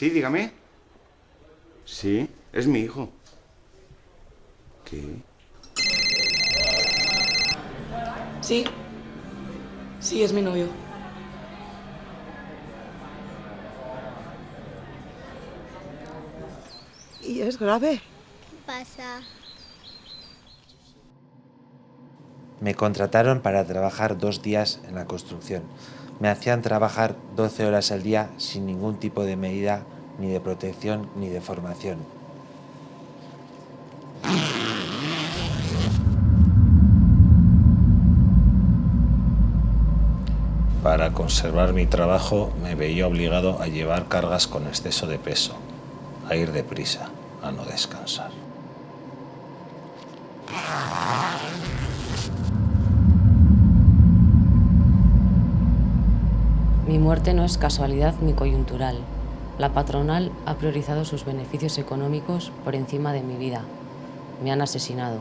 Sí, dígame. Sí, es mi hijo. ¿Qué? Sí. Sí, es mi novio. ¿Y es grave? pasa? Me contrataron para trabajar dos días en la construcción. Me hacían trabajar 12 horas al día sin ningún tipo de medida, ni de protección, ni de formación. Para conservar mi trabajo me veía obligado a llevar cargas con exceso de peso, a ir deprisa, a no descansar. Mi muerte no es casualidad ni coyuntural. La patronal ha priorizado sus beneficios económicos por encima de mi vida. Me han asesinado.